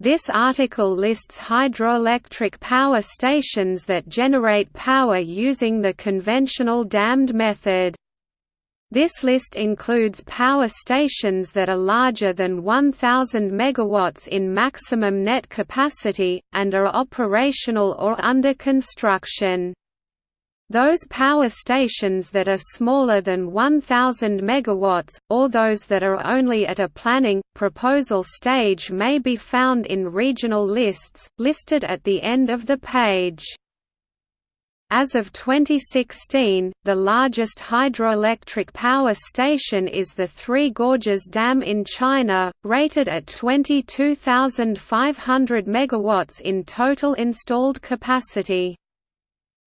This article lists hydroelectric power stations that generate power using the conventional dammed method. This list includes power stations that are larger than 1000 MW in maximum net capacity, and are operational or under construction. Those power stations that are smaller than 1000 MW, or those that are only at a planning, proposal stage may be found in regional lists, listed at the end of the page. As of 2016, the largest hydroelectric power station is the Three Gorges Dam in China, rated at 22,500 MW in total installed capacity.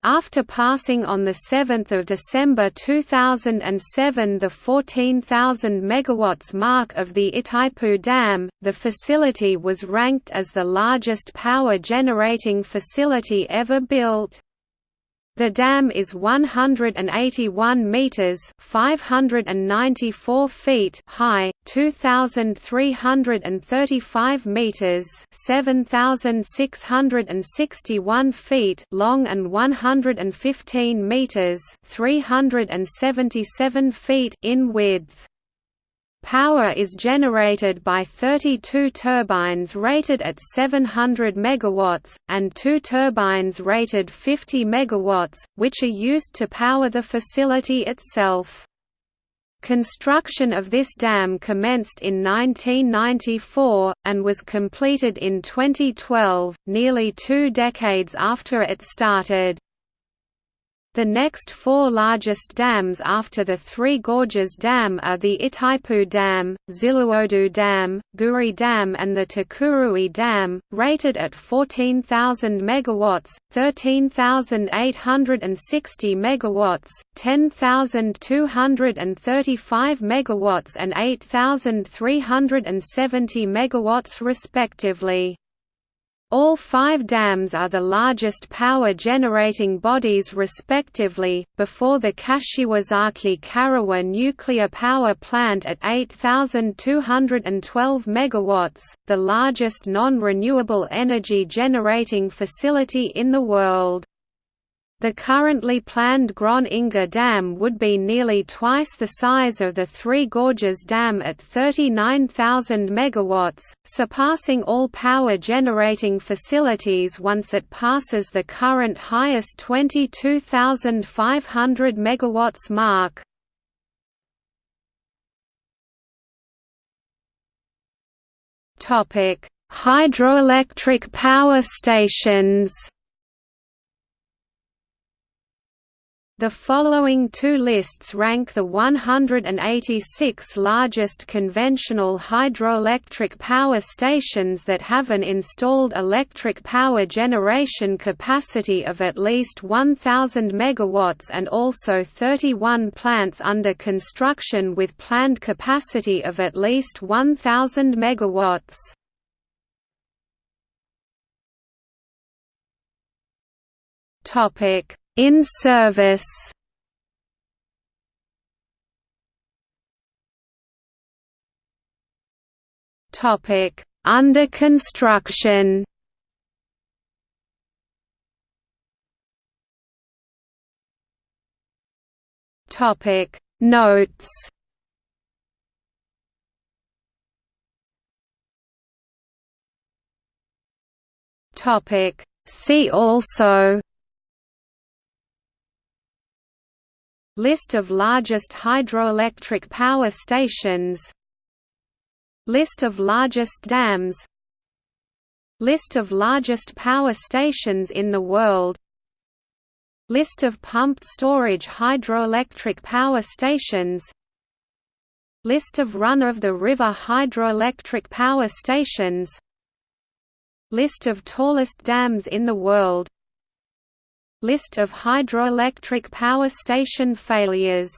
After passing on 7 December 2007 the 14,000 MW mark of the Itaipu Dam, the facility was ranked as the largest power generating facility ever built. The dam is 181 meters (594 feet) high, 2335 meters (7661 feet) long and 115 meters (377 feet) in width. Power is generated by 32 turbines rated at 700 MW, and two turbines rated 50 MW, which are used to power the facility itself. Construction of this dam commenced in 1994, and was completed in 2012, nearly two decades after it started. The next four largest dams after the Three Gorges Dam are the Itaipu Dam, Xiluodu Dam, Guri Dam and the Tucuruí Dam, rated at 14,000 MW, 13,860 MW, 10,235 MW and 8,370 MW respectively. All five dams are the largest power-generating bodies respectively, before the Kashiwazaki Kariwa nuclear power plant at 8,212 MW, the largest non-renewable energy generating facility in the world. The currently planned Grand Inga Dam would be nearly twice the size of the Three Gorges Dam at 39,000 MW, surpassing all power generating facilities once it passes the current highest 22,500 MW mark. Hydroelectric power stations The following two lists rank the 186 largest conventional hydroelectric power stations that have an installed electric power generation capacity of at least 1,000 MW and also 31 plants under construction with planned capacity of at least 1,000 MW. Topic in service. Topic Under construction. Topic Notes. Topic See also List of largest hydroelectric power stations. List of largest dams. List of largest power stations in the world. List of pumped storage hydroelectric power stations. List of run-of-the-river hydroelectric power stations. List of tallest dams in the world List of hydroelectric power station failures